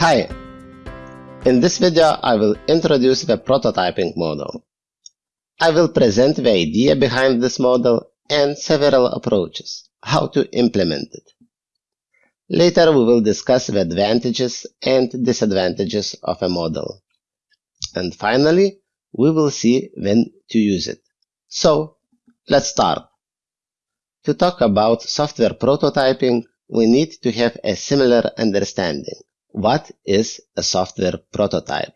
Hi! In this video I will introduce the prototyping model. I will present the idea behind this model and several approaches, how to implement it. Later we will discuss the advantages and disadvantages of a model. And finally, we will see when to use it. So, let's start. To talk about software prototyping, we need to have a similar understanding. What is a software prototype?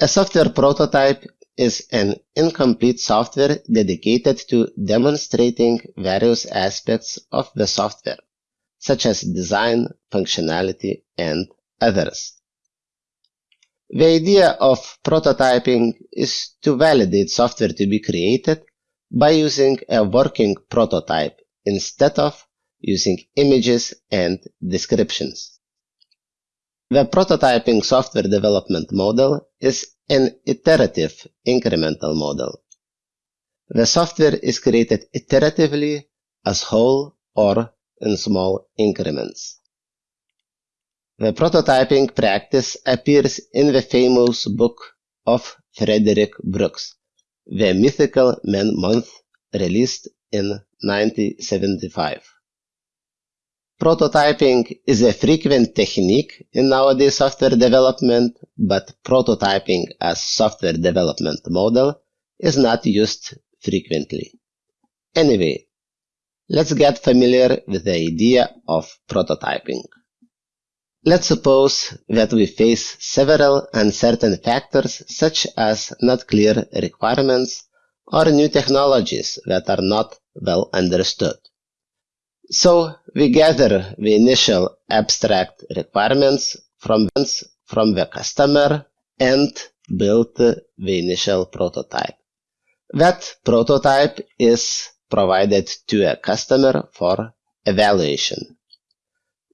A software prototype is an incomplete software dedicated to demonstrating various aspects of the software, such as design, functionality, and others. The idea of prototyping is to validate software to be created by using a working prototype instead of using images and descriptions. The prototyping software development model is an iterative incremental model. The software is created iteratively as whole or in small increments. The prototyping practice appears in the famous book of Frederick Brooks, The Mythical Man Month, released in 1975. Prototyping is a frequent technique in nowadays software development, but prototyping as software development model is not used frequently. Anyway, let's get familiar with the idea of prototyping. Let's suppose that we face several uncertain factors such as not clear requirements or new technologies that are not well understood. So we gather the initial abstract requirements from, from the customer and build the initial prototype. That prototype is provided to a customer for evaluation.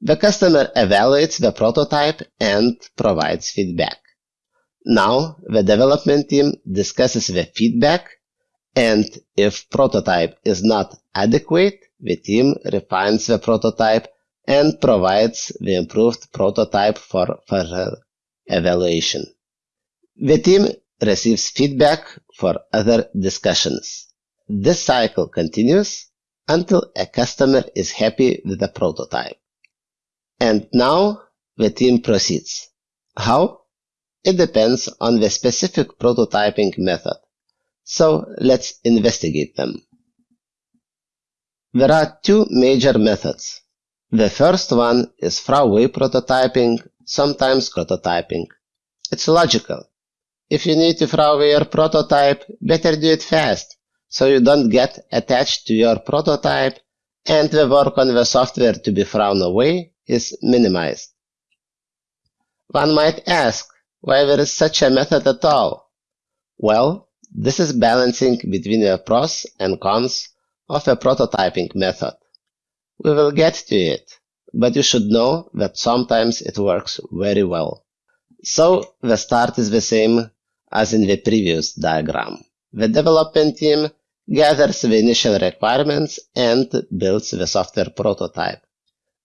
The customer evaluates the prototype and provides feedback. Now the development team discusses the feedback and if prototype is not adequate, the team refines the prototype and provides the improved prototype for further evaluation. The team receives feedback for other discussions. This cycle continues until a customer is happy with the prototype. And now the team proceeds. How? It depends on the specific prototyping method. So let's investigate them. There are two major methods. The first one is throwaway prototyping, sometimes prototyping. It's logical. If you need to your prototype, better do it fast, so you don't get attached to your prototype and the work on the software to be thrown away is minimized. One might ask why there is such a method at all. Well, this is balancing between the pros and cons of a prototyping method. We will get to it, but you should know that sometimes it works very well. So the start is the same as in the previous diagram. The development team gathers the initial requirements and builds the software prototype.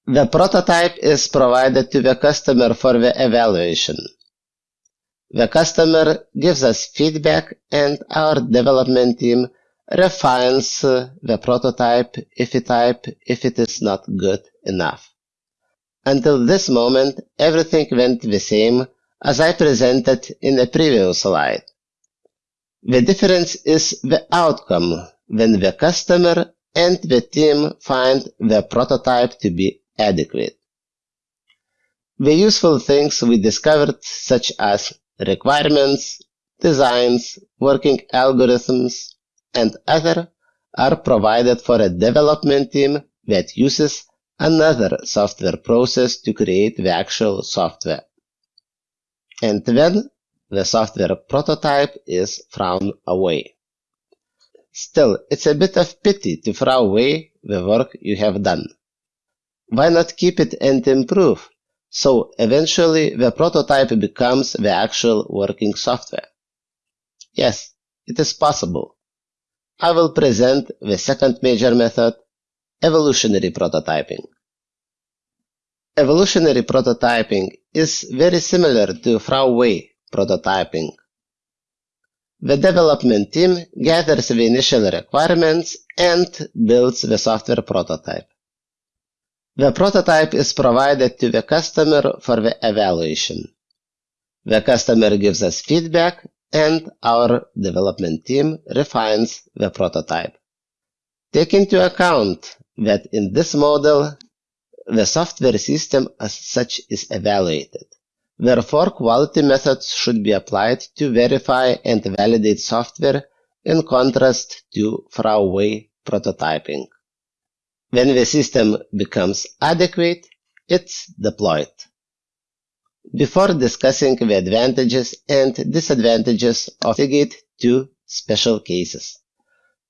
The prototype is provided to the customer for the evaluation. The customer gives us feedback and our development team refines uh, the prototype if it, type, if it is not good enough. Until this moment, everything went the same as I presented in the previous slide. The difference is the outcome when the customer and the team find the prototype to be adequate. The useful things we discovered such as requirements, designs, working algorithms, and other are provided for a development team that uses another software process to create the actual software. And then the software prototype is thrown away. Still, it's a bit of pity to throw away the work you have done. Why not keep it and improve? So eventually the prototype becomes the actual working software. Yes, it is possible. I will present the second major method, evolutionary prototyping. Evolutionary prototyping is very similar to throwaway prototyping. The development team gathers the initial requirements and builds the software prototype. The prototype is provided to the customer for the evaluation. The customer gives us feedback and our development team refines the prototype. Take into account that in this model, the software system as such is evaluated. Therefore, quality methods should be applied to verify and validate software in contrast to throwaway prototyping. When the system becomes adequate, it's deployed. Before discussing the advantages and disadvantages of Seagate two special cases.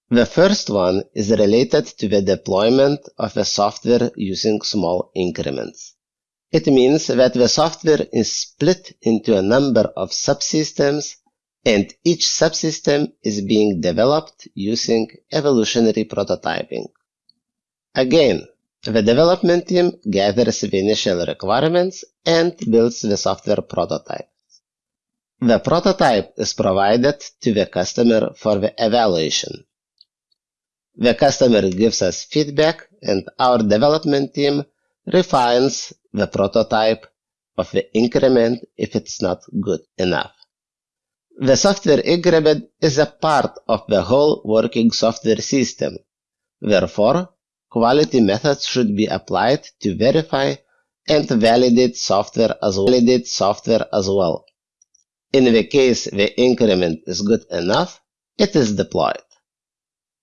The first one is related to the deployment of the software using small increments. It means that the software is split into a number of subsystems and each subsystem is being developed using evolutionary prototyping. Again, the development team gathers the initial requirements and builds the software prototype. The prototype is provided to the customer for the evaluation. The customer gives us feedback and our development team refines the prototype of the increment if it's not good enough. The software increment is a part of the whole working software system. Therefore, quality methods should be applied to verify and validate software as well. Validate software as well. In the case the increment is good enough, it is deployed.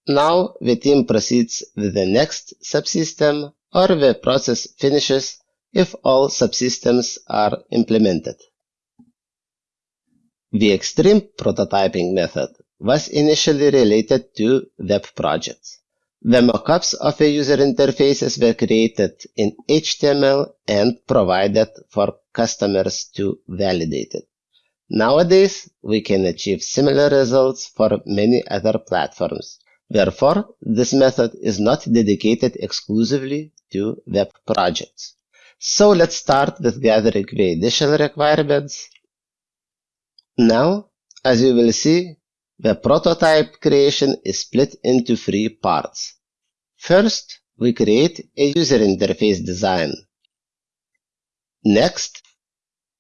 Now the team proceeds with the next subsystem or the process finishes if all subsystems are implemented. The extreme prototyping method was initially related to web projects. The mockups of the user interfaces were created in HTML and provided for customers to validate it. Nowadays, we can achieve similar results for many other platforms. Therefore, this method is not dedicated exclusively to web projects. So let's start with gathering the initial requirements. Now, as you will see, the prototype creation is split into three parts. First, we create a user interface design. Next,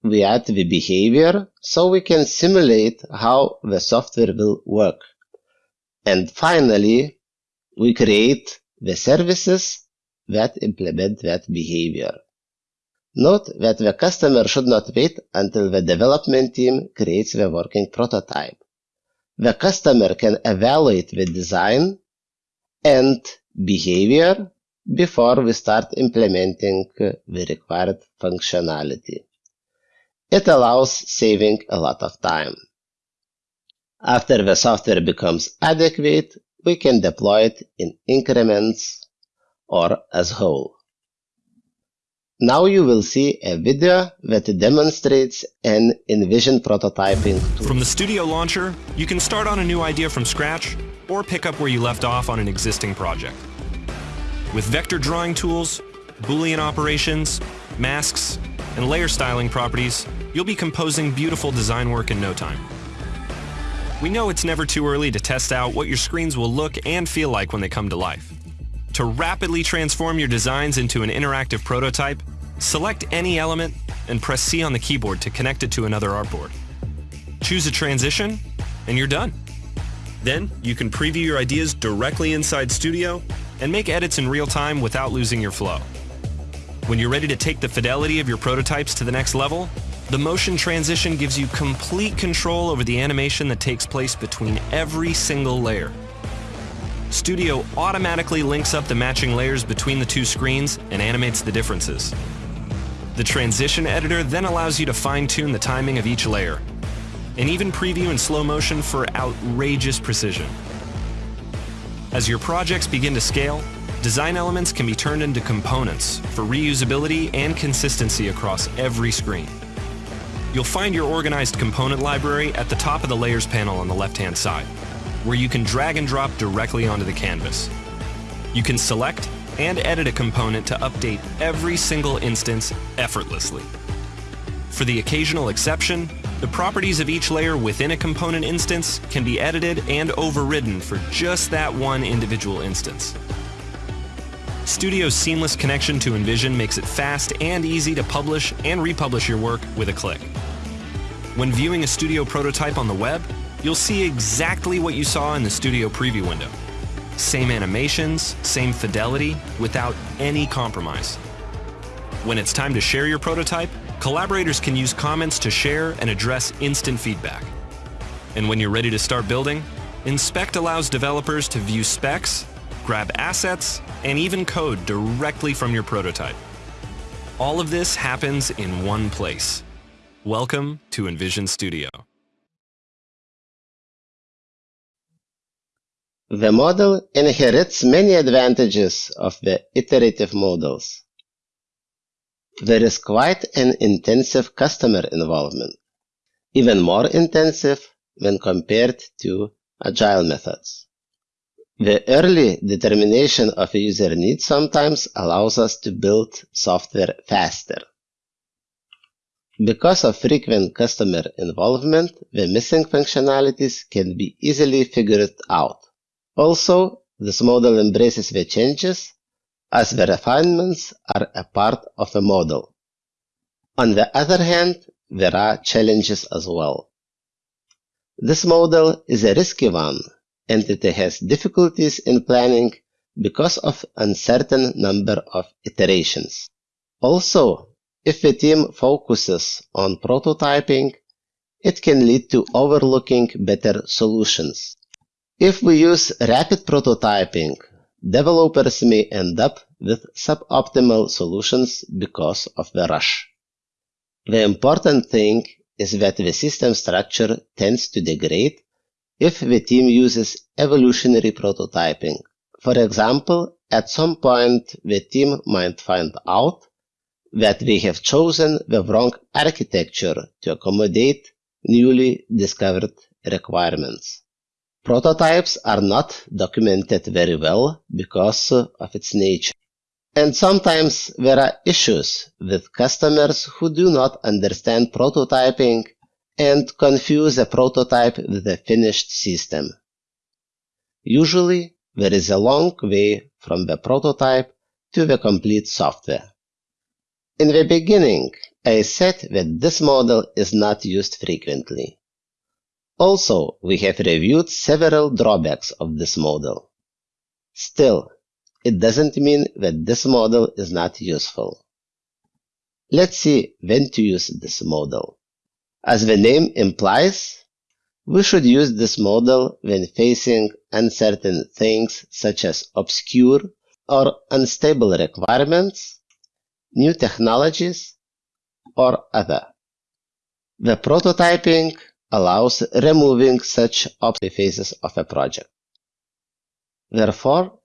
we add the behavior so we can simulate how the software will work. And finally, we create the services that implement that behavior. Note that the customer should not wait until the development team creates the working prototype. The customer can evaluate the design and behavior before we start implementing the required functionality. It allows saving a lot of time. After the software becomes adequate, we can deploy it in increments or as whole. Now you will see a video that demonstrates an InVision prototyping tool. From the Studio Launcher, you can start on a new idea from scratch or pick up where you left off on an existing project. With vector drawing tools, Boolean operations, masks, and layer styling properties, you'll be composing beautiful design work in no time. We know it's never too early to test out what your screens will look and feel like when they come to life. To rapidly transform your designs into an interactive prototype, select any element and press C on the keyboard to connect it to another artboard. Choose a transition, and you're done. Then, you can preview your ideas directly inside Studio and make edits in real time without losing your flow. When you're ready to take the fidelity of your prototypes to the next level, the motion transition gives you complete control over the animation that takes place between every single layer. Studio automatically links up the matching layers between the two screens and animates the differences. The transition editor then allows you to fine-tune the timing of each layer, and even preview in slow motion for outrageous precision. As your projects begin to scale, design elements can be turned into components for reusability and consistency across every screen. You'll find your organized component library at the top of the Layers panel on the left-hand side, where you can drag and drop directly onto the canvas. You can select and edit a component to update every single instance effortlessly. For the occasional exception, the properties of each layer within a component instance can be edited and overridden for just that one individual instance. Studio's seamless connection to InVision makes it fast and easy to publish and republish your work with a click. When viewing a Studio prototype on the web, you'll see exactly what you saw in the Studio preview window. Same animations, same fidelity, without any compromise. When it's time to share your prototype, collaborators can use comments to share and address instant feedback. And when you're ready to start building, Inspect allows developers to view specs, grab assets, and even code directly from your prototype. All of this happens in one place. Welcome to InVision Studio. The model inherits many advantages of the iterative models. There is quite an intensive customer involvement, even more intensive when compared to agile methods. The early determination of a user need sometimes allows us to build software faster. Because of frequent customer involvement, the missing functionalities can be easily figured out. Also, this model embraces the changes as the refinements are a part of a model. On the other hand, there are challenges as well. This model is a risky one and it has difficulties in planning because of uncertain number of iterations. Also, if the team focuses on prototyping, it can lead to overlooking better solutions. If we use rapid prototyping, developers may end up with suboptimal solutions because of the rush. The important thing is that the system structure tends to degrade if the team uses evolutionary prototyping. For example, at some point the team might find out that we have chosen the wrong architecture to accommodate newly discovered requirements. Prototypes are not documented very well because of its nature. And sometimes there are issues with customers who do not understand prototyping and confuse a prototype with a finished system. Usually, there is a long way from the prototype to the complete software. In the beginning, I said that this model is not used frequently. Also, we have reviewed several drawbacks of this model. Still, it doesn't mean that this model is not useful. Let's see when to use this model. As the name implies, we should use this model when facing uncertain things such as obscure or unstable requirements, new technologies, or other. The prototyping allows removing such obstacle phases of a project. Therefore,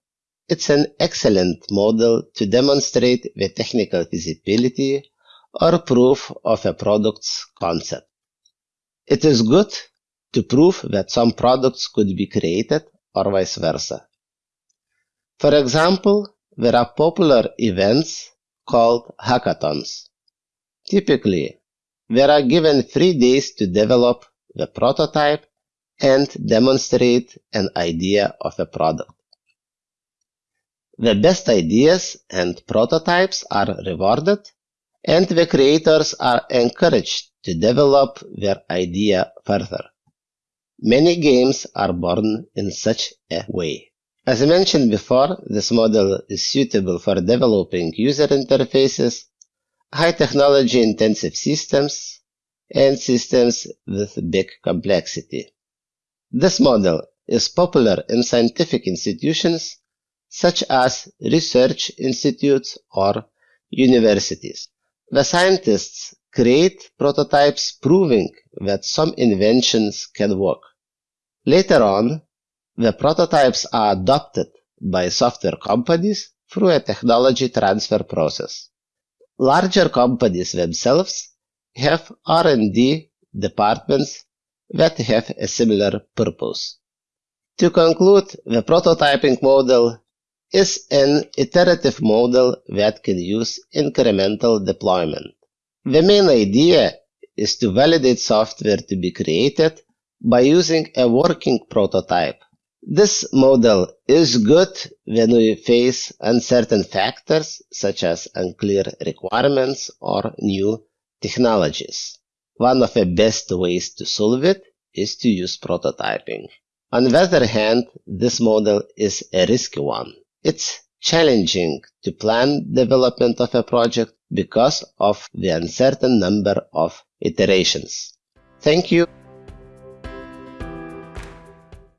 it's an excellent model to demonstrate the technical feasibility or proof of a product's concept. It is good to prove that some products could be created or vice versa. For example, there are popular events called hackathons. Typically, there are given three days to develop the prototype and demonstrate an idea of a product. The best ideas and prototypes are rewarded and the creators are encouraged to develop their idea further. Many games are born in such a way. As I mentioned before, this model is suitable for developing user interfaces, high technology intensive systems, and systems with big complexity. This model is popular in scientific institutions such as research institutes or universities. The scientists create prototypes proving that some inventions can work. Later on, the prototypes are adopted by software companies through a technology transfer process. Larger companies themselves have R&D departments that have a similar purpose. To conclude, the prototyping model is an iterative model that can use incremental deployment. The main idea is to validate software to be created by using a working prototype. This model is good when we face uncertain factors such as unclear requirements or new technologies. One of the best ways to solve it is to use prototyping. On the other hand, this model is a risky one. It's challenging to plan development of a project because of the uncertain number of iterations. Thank you.